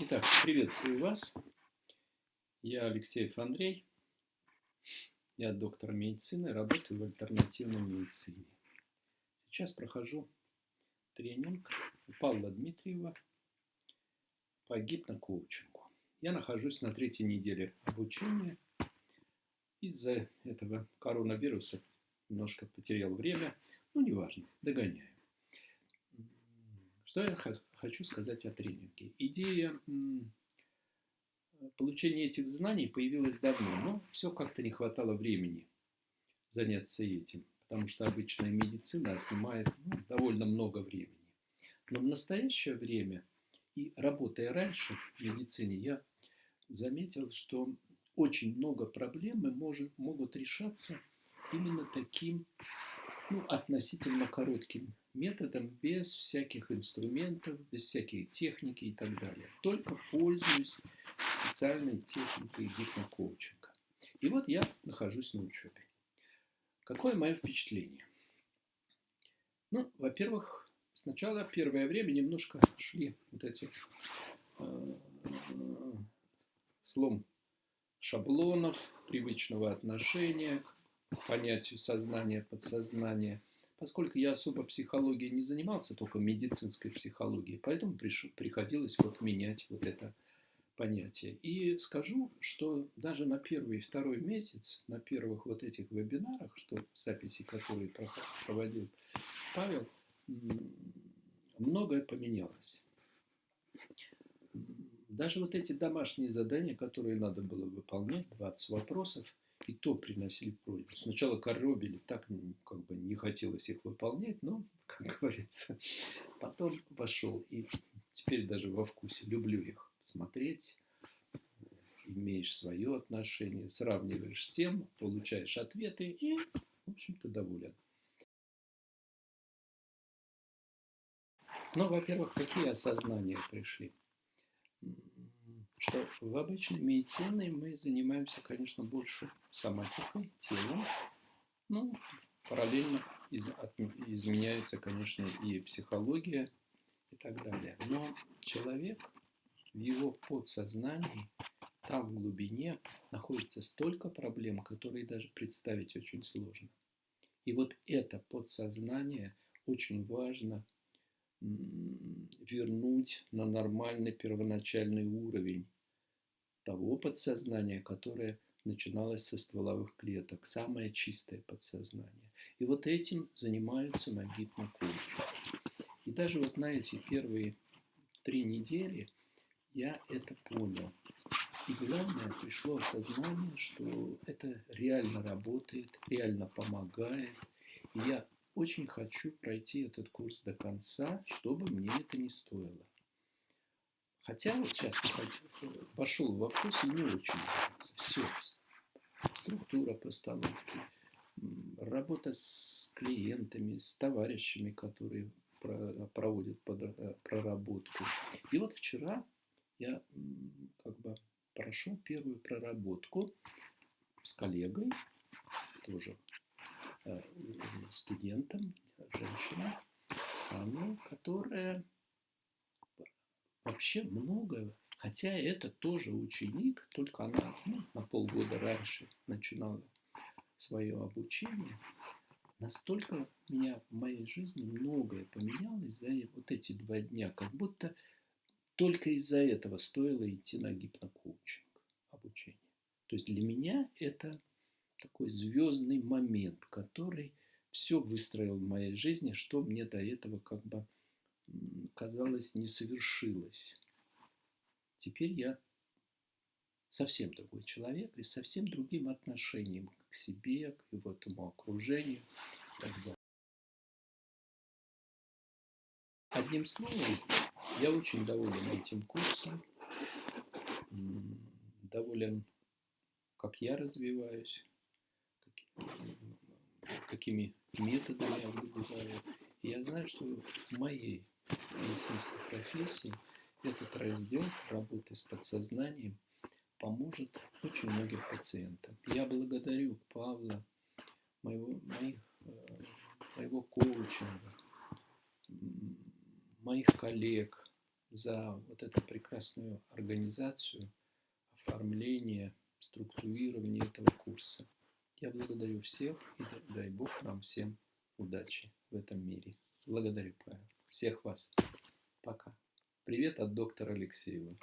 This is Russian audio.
Итак, приветствую вас. Я Алексеев Андрей. Я доктор медицины, работаю в альтернативной медицине. Сейчас прохожу тренинг у Павла Дмитриева по гипнокоучингу. Я нахожусь на третьей неделе обучения. Из-за этого коронавируса немножко потерял время. Ну, неважно, догоняю. Что я хочу сказать о тренинге? Идея получения этих знаний появилась давно, но все как-то не хватало времени заняться этим, потому что обычная медицина отнимает ну, довольно много времени. Но в настоящее время и работая раньше в медицине, я заметил, что очень много проблем может, могут решаться именно таким ну, относительно коротким методом, без всяких инструментов, без всякой техники и так далее. Только пользуюсь специальной техникой гипнокоучинга. И вот я нахожусь на учебе. Какое мое впечатление? Ну, во-первых, сначала первое время немножко шли вот эти э, слом шаблонов, привычного отношения к понятию сознания, подсознания – поскольку я особо психологией не занимался, только медицинской психологией, поэтому приш, приходилось вот менять вот это понятие. И скажу, что даже на первый и второй месяц, на первых вот этих вебинарах, что записи, которые проводил Павел, многое поменялось. Даже вот эти домашние задания, которые надо было выполнять, 20 вопросов, и то приносили просьбу. Сначала коробили, так как бы не хотелось их выполнять, но, как говорится, потом вошел. И теперь даже во вкусе люблю их смотреть. Имеешь свое отношение, сравниваешь с тем, получаешь ответы и, в общем-то, доволен. Но, во-первых, какие осознания пришли? Что в обычной медицине мы занимаемся, конечно, больше соматикой, телом. Ну, параллельно из, от, изменяется, конечно, и психология и так далее. Но человек в его подсознании, там в глубине находится столько проблем, которые даже представить очень сложно. И вот это подсознание очень важно вернуть на нормальный первоначальный уровень того подсознания, которое начиналось со стволовых клеток, самое чистое подсознание. И вот этим занимаются на гипнокоучинге. И даже вот на эти первые три недели я это понял. И главное, пришло осознание, что это реально работает, реально помогает. И я очень хочу пройти этот курс до конца, чтобы мне это не стоило. Хотя вот сейчас пошел в вопрос и не очень нравится. Все. Структура постановки, работа с клиентами, с товарищами, которые проводят э, проработку. И вот вчера я как бы прошел первую проработку с коллегой, тоже э, студентом, женщиной, самой, которая вообще много, хотя это тоже ученик, только она ну, на полгода раньше начинала свое обучение, настолько меня в моей жизни многое поменялось за вот эти два дня, как будто только из-за этого стоило идти на гипнокоучинг обучение. То есть для меня это такой звездный момент, который все выстроил в моей жизни, что мне до этого как бы казалось, не совершилось. Теперь я совсем другой человек и совсем другим отношением к себе, к его этому окружению и так далее. Одним словом, я очень доволен этим курсом, доволен, как я развиваюсь, какими методами я выбираю. Я знаю, что в моей медицинской профессии этот раздел работы с подсознанием поможет очень многим пациентам. Я благодарю Павла, моего, моих, э, моего коучинга, моих коллег, за вот эту прекрасную организацию, оформление, структурирование этого курса. Я благодарю всех и дай Бог нам всем удачи в этом мире. Благодарю, Павел. Всех вас. Пока. Привет от доктора Алексеева.